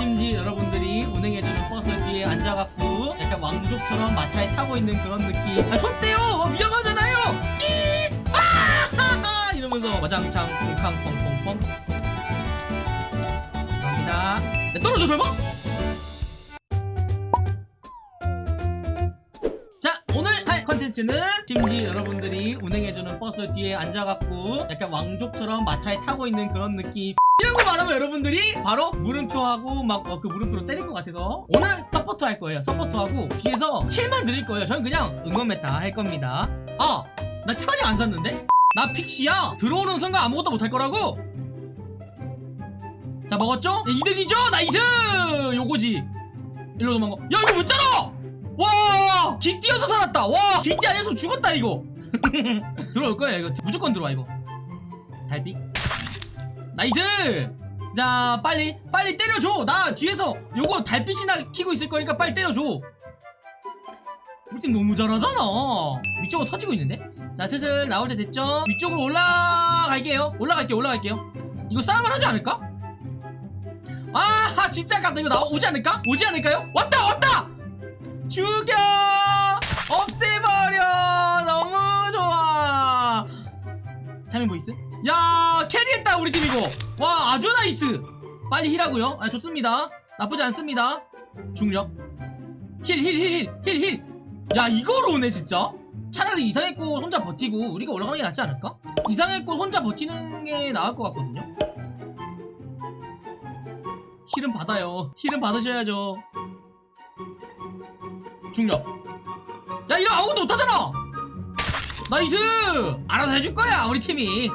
심지 여러분들이 운행해주는 버스 뒤에 앉아갖고 약간 왕족처럼 마차에 타고 있는 그런 느낌. 아, 손 떼요! 어, 위험하잖아요! 끼 아하하 이러면서 와장창 콩캉 펑펑펑. 감사합니다. 네, 떨어져 설마? 컨텐츠는 심지 여러분들이 운행해주는 버스 뒤에 앉아갖고 약간 왕족처럼 마차에 타고 있는 그런 느낌 이런 거 말하면 여러분들이 바로 물음표하고 막 그 물음표로 때릴 것 같아서 오늘 서포터 할 거예요 서포터하고 뒤에서 heal만 드릴 거예요 저는 그냥 응원 meta 할 겁니다 아 나 큐리 안 샀는데? 나 픽시야 들어오는 순간 아무것도 못할 거라고? 자 먹었죠? 네, 이득이죠? nice 요거지 일로 도망가 야 이거 못 자라 와! 기띠여서 살았다. 와! 기띠 아니었으면 죽었다 이거. 들어올 거야 이거. 무조건 들어와 이거. 달빛 nice! 자 빨리 빨리 때려줘. 나 뒤에서 요거 달빛이나 키고 있을 거니까 빨리 때려줘. 우리 팀 너무 잘하잖아. 위쪽으로 터지고 있는데? 자 슬슬 나올 때 됐죠? 위쪽으로 올라갈게요. 올라갈게요 올라갈게요. 이거 싸움을 하지 않을까? 아 진짜 깜다. 이거 나 오지 않을까? 오지 않을까요? 왔다 왔다! 죽여 없애버려! 너무 좋아! charming voice? 야 carry했다 우리 팀 이거. 와 아주 nice! 빨리 heal하고요. 아 좋습니다. 나쁘지 않습니다. 중력. heal heal heal heal heal 야 이거로 오네 진짜? 차라리 이상해꽃 혼자 버티고 우리가 올라가는 게 낫지 않을까? 이상해꽃 혼자 버티는 게 나을 것 같거든요. heal은 받아요. heal은 받으셔야죠. 중력 야 이거 아무것도 못하잖아. Nice! 알아서 해줄 거야 우리 팀이.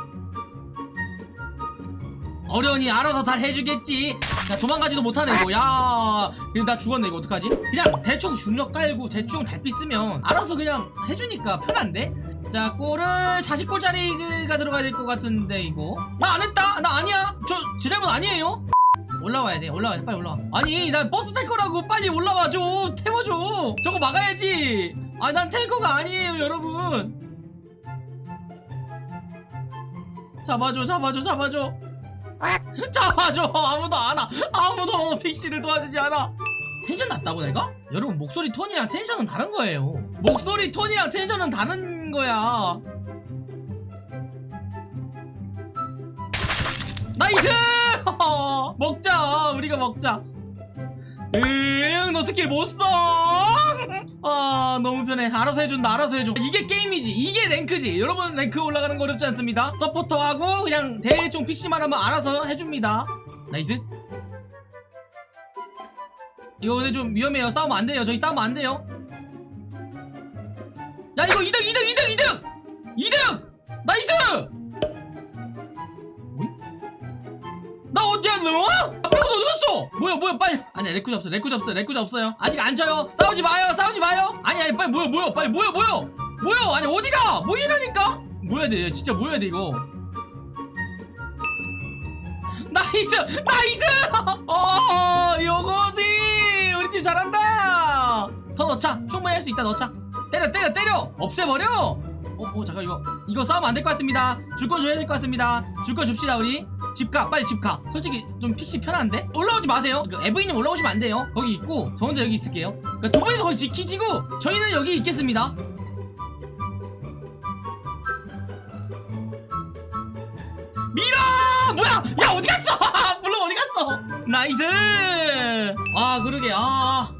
어려우니 알아서 잘 해주겠지. 야 도망가지도 못하네 이거. 야 나 죽었네 이거 어떡하지? 그냥 대충 중력 깔고 대충 달빛 쓰면 알아서 그냥 해주니까 편한데? 자 골을 40골짜리가 들어가야 될 것 같은데 이거. 나 안 했다. 나 아니야. 저 제 잘못 아니에요 올라와야 돼. 올라와야 돼. 빨리 올라와. 아니 나 버스 탈 거라고 빨리 올라와 줘. 태워줘. 저거 막아야지. 아난 tanker가 아니에요 여러분. 잡아줘 잡아줘 잡아줘. 잡아줘. 아무도 안와. 아무도 픽시를 도와주지 않아. 텐션 낮다고 내가? 여러분 목소리 톤이랑 tension은 다른 거예요. 목소리 톤이랑 tension은 다른 거야 nice! 먹자 우리가 먹자. 응너 스킬 못써? 아 너무 편해. 알아서 해준다 알아서 해줘. 이게 게임이지. 이게 rank지. 여러분 rank 올라가는 거 어렵지 않습니다. 서포터하고 그냥 대충 픽시만 하면 알아서 해줍니다. Nice. 이거 근데 좀 위험해요. 싸우면 안 돼요. 저희 싸우면 안 돼요. 야 이거 2등 2등 2등 2등! 2등! nice 어디야 너? 앞에서 어디 갔어? 뭐야 뭐야 빨리. 아니 레쿠쟈 없어 레쿠쟈 없어 레쿠쟈 없어요. 아직 안 쳐요. 싸우지 마요 싸우지 마요. 아니 아니 빨리 모여 모여 빨리 모여 모여. 모여. 아니 어디가? 모이라니까? 모여야 돼 진짜 모여야 돼 이거. Nice nice! 어 요거지 우리 팀 잘한다! 더 넣자. 충분히 할 수 있다 넣자. 때려 때려 때려! 없애버려! 어, 어 잠깐 이거 이거 싸우면 안 될 것 같습니다. 줄 건 줘야 될 것 같습니다. 줄 건 줍시다 우리 집가 빨리 집가. 솔직히 좀 픽시 편한데? 올라오지 마세요. 그 이브이님 올라오시면 안 돼요. 거기 있고 저 혼자 여기 있을게요. 그러니까 두 분이서 거기 지키시고 저희는 여기 있겠습니다. 밀어 뭐야? 야 어디 갔어? 물론 어디 갔어? Nice! 아 그러게. 아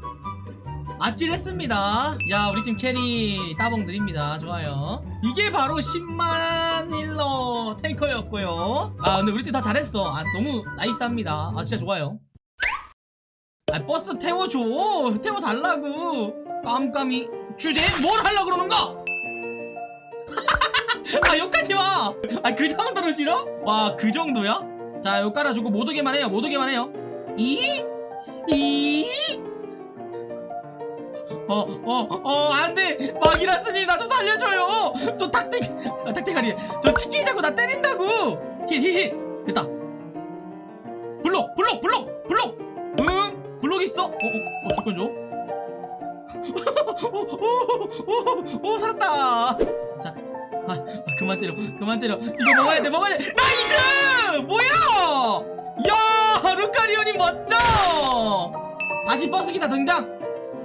아찔했습니다. 야 우리 팀 carry 따봉 드립니다. 좋아요. 이게 바로 10만 힐러 탱커였고요. 아 근데 우리 팀 다 잘했어. 아 너무 nice합니다. 아 진짜 좋아요. 아 버스 태워줘. 태워달라고. 깜깜이 주제 뭘 하려고 그러는가? 아 여기까지 와아그 정도로 싫어? 와 그 정도야? 자 여기 깔아주고 못 오게만 해요. 못 오게만 해요. 이? 이? 어, 어, 어, 안 돼! 마기라스님, 나 좀 살려줘요! 저 닭대, 아, 닭대가리. 저 치킨 자꾸 나 때린다고! Heal! 됐다. 블록, 블록, 블록, 블록! 응? 블록 있어? 어, 어, 어, 줄건 줘. 오, 오, 오, 오, 살았다! 자, 아, 아, 그만 때려, 그만 때려. 이거 먹어야 돼, 먹어야 돼! Nice! 뭐야! 야, 루카리오님 멋져! 다시 버스 기사 등장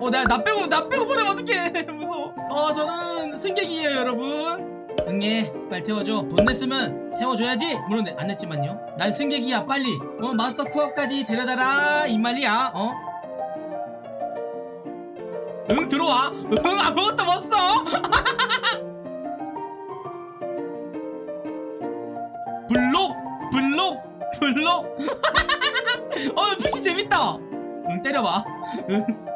어 나 나 빼고 나 빼고 보내면 어떡해. 무서워. 어 저는 승객이에요 여러분. 응애 빨리 태워줘. 돈 냈으면 태워줘야지. 물론 내- 안 냈지만요. 난 승객이야 빨리. 어 마스터 쿠어까지 데려다라 이 말이야 어? 응 들어와. 응 아무것도 못 써 블록 블록 블록. 어 픽시 재밌다. 응 때려봐. 응.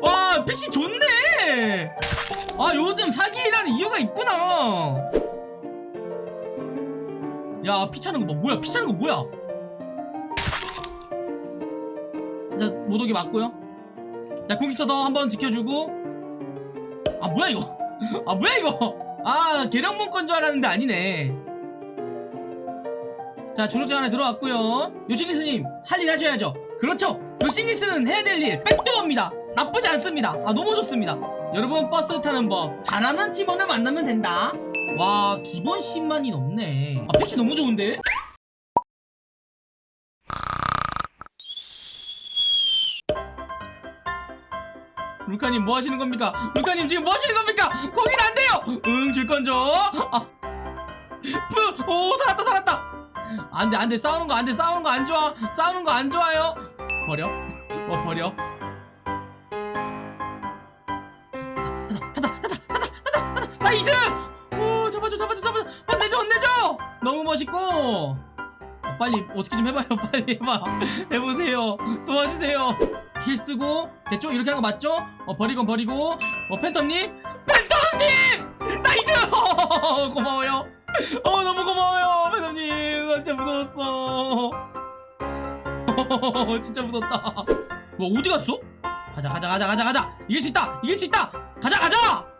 와 픽시 좋네. 아 요즘 사기라는 이유가 있구나. 야 피차는 거 뭐, 뭐야? 피차는 거 뭐야? 자 모독이 맞고요. 자 궁기서더 한번 지켜주고. 아 뭐야 이거? 아 뭐야 이거? 아 계량문 건줄 알았는데 아니네. 자 주력장 안에 들어왔고요. 요싱리스님 할 일 하셔야죠. 그렇죠. 요싱리스는 해야 될 일 백도어입니다 나쁘지 않습니다 아 너무 좋습니다 여러분 버스 타는 법 잘하는 팀원을 만나면 된다 와 기본 10만이 넘네 아 패치 너무 좋은데 루카님 뭐 하시는 겁니까? 루카님 지금 뭐 하시는 겁니까? 거긴 안 돼요! 응, 줄건 줘! 아. 푸! 오, 살았다, 살았다! 안 돼, 안 돼. 싸우는 거 안 돼. 싸우는 거 안 좋아. 싸우는 거 안 좋아요. 버려. 어, 버려. Nice! 오, 잡아줘, 잡아줘, 잡아줘. 혼내줘, 혼내줘! 너무 멋있고. 어, 빨리, 어떻게 좀 해봐요. 빨리 해봐. 해보세요. 도와주세요. heal 쓰고, 됐죠? 이렇게 하는 거 맞죠? 어, 버리건 버리고. 어, 팬텀님? 팬텀님! Nice! 고마워요. 어, 너무 고마워요. 팬텀님. 나 진짜 무서웠어. 진짜 무섭다. 뭐, 어디 갔어? 가자, 가자, 가자, 가자, 가자. 이길 수 있다! 이길 수 있다! 가자, 가자!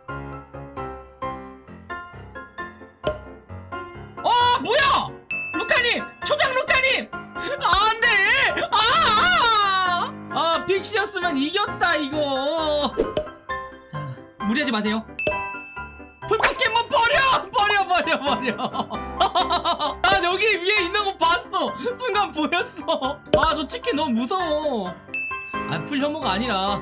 픽시였으면 이겼다, 이거. 자, 무리하지 마세요. 풀포켓몬 버려! 버려, 버려, 버려. 난 여기 위에 있는 거 봤어. 순간 보였어. 아, 저 치킨 너무 무서워. 아, 풀 혐오가 아니라.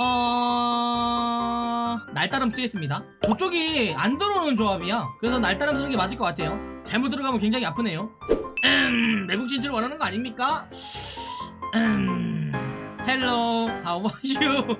어... 날따름 쓰겠습니다. 저쪽이 안 들어오는 조합이야. 그래서 날따름 쓰는 게 맞을 것 같아요. 잘못 들어가면 굉장히 아프네요. 음, 외국 진출 원하는 거 아닙니까? 음, hello, how are you?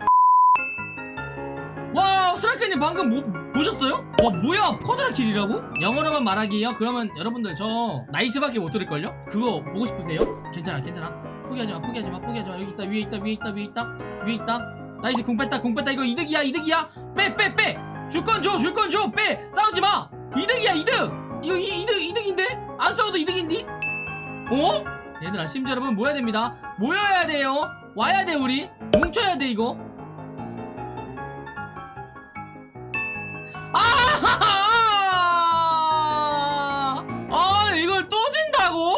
와, 스라크님 방금 뭐, 보셨어요? 와, 뭐야, quadra kill이라고? 영어로만 말하기요? 그러면 여러분들 저 nice밖에 못 들을걸요? 그거 보고 싶으세요? 괜찮아, 괜찮아. 포기하지 마, 포기하지 마, 포기하지 마. 여기 있다, 위에 있다, 위에 있다, 위에 있다, 위에 있다. Nice, 궁 뺐다, 궁 뺐다. 이거 이득이야, 이득이야. 빼, 빼, 빼. 줄 건 줘, 줄 건 줘. 빼. 싸우지 마. 이득이야, 이득. 이거 이, 이득, 이득인데? 안 싸워도 이득인디? 어? 얘들아, 심지어 여러분 모여야 됩니다. 모여야 돼요. 와야 돼, 우리. 뭉쳐야 돼, 이거. 아! 아, 이걸 또 진다고?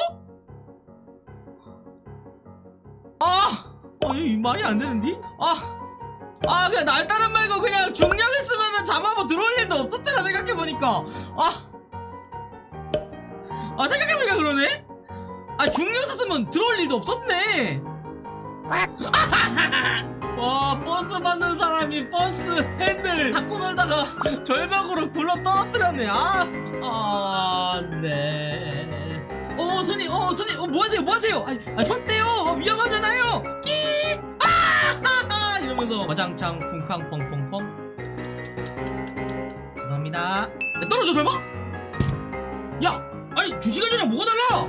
아! 어, 이거 말이 안 되는데? 아! 아, 그냥 날따름 말고 그냥 중력 했으면은 잡아보 들어올 일도 없었잖아, 생각해보니까. 아! 아, 생각해보니까 그러네? 아, 중력 썼으면 들어올 일도 없었네! 와 버스 받는 사람이 버스 핸들 잡고 놀다가 절벽으로 굴러 떨어뜨렸네 아, 아, 네. 어, 손님, 어, 손님, 어, 뭐 하세요, 뭐 하세요? 아, 아, 손 떼요, 어, 위험하잖아요. 끼, 아, 이러면서 와장창 쿵쾅 펑펑펑. 감사합니다. 야, 떨어져 설마? 야, 아니 두 시간 전에 뭐가 달라?